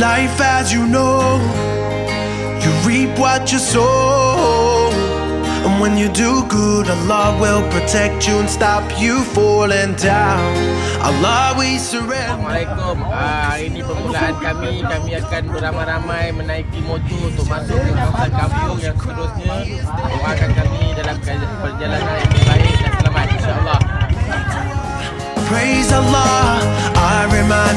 life as you know. You reap what you sow. And when you do good, Allah will protect you and stop you falling down. Allah, we surrender. Assalamualaikum. Ah, hari ini permulaan kami. Kami akan beramai-ramai menaiki motor untuk masuk ke kawasan kampung yang seterusnya. Doakan kami dalam perjalanan yang baik dan selamat insya-Allah. Praise Allah, our iman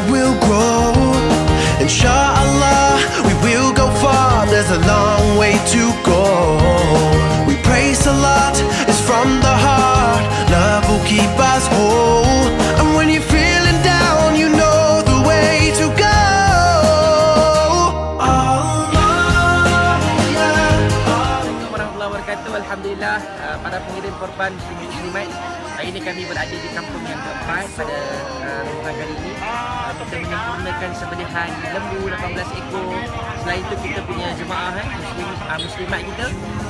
Alhamdulillah uh, para pengirim korban Sini Muslimat. Hari ini kami berada di kampung yang keempat pada uh, kali ini. Uh, kita menyempurnakan sembelihan lembu 18 ekor. Selain itu kita punya jemaah eh, muslim uh, muslimat kita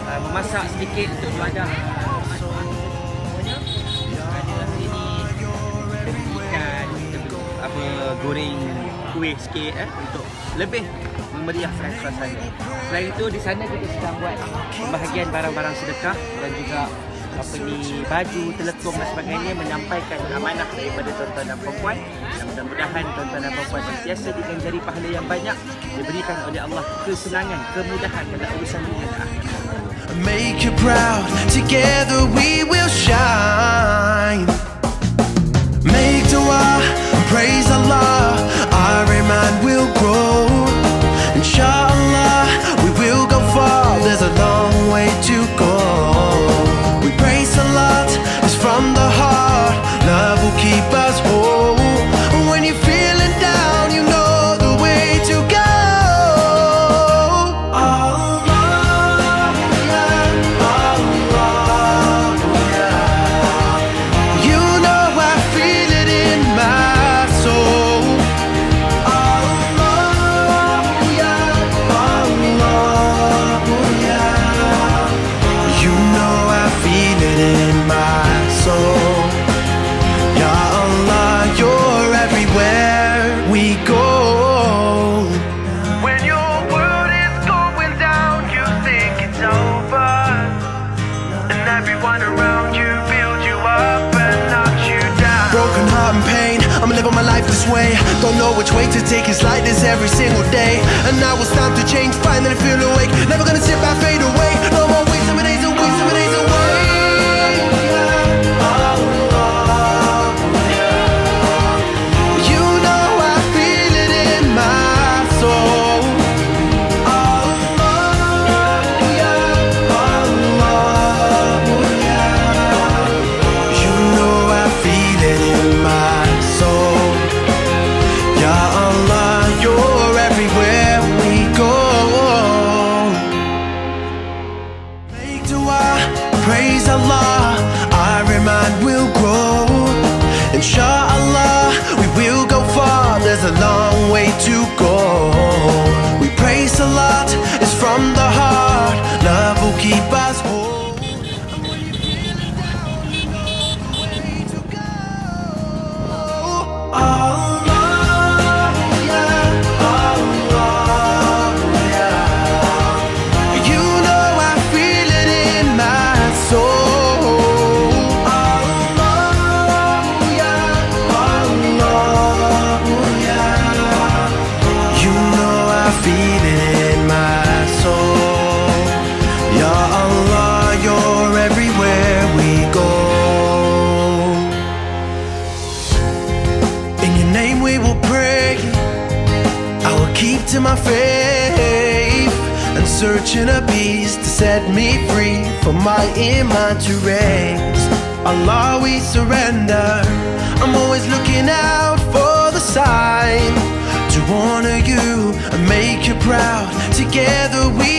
uh, memasak sedikit untuk ibadah. Uh, so ada hari ini kita beli ikan, kita beli apa goreng kuih sikit eh untuk lebih memeriahkan suasana. Selain itu di sana kita sedang buat pembahagian barang-barang sedekah dan juga apa ni baju, telekom dan sebagainya menyampaikan amanah daripada tuan-tuan dan puan dan mudah-mudahan tuan-tuan dan puan sentiasa diganjari pahala yang banyak diberikan oleh Allah kesenangan, kemudahan dalam urusan dunia dan akhirat. Make you proud, together we will shine. Living my life this way. Don't know which way to take, it's like this every single day. And now it's time to change, finally feel awake. Never gonna sit back, fade away. No more of days some to my faith and searching a beast to set me free for my iman to raise. Allah, we surrender. I'm always looking out for the sign to honor you and make you proud. Together we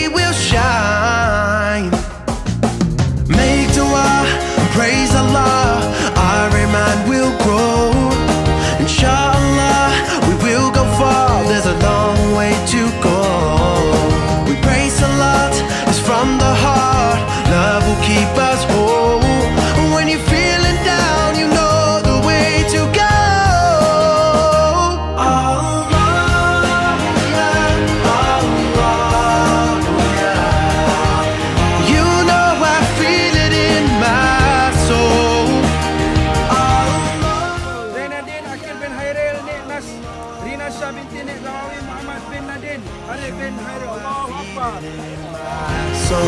So,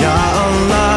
Ya Allah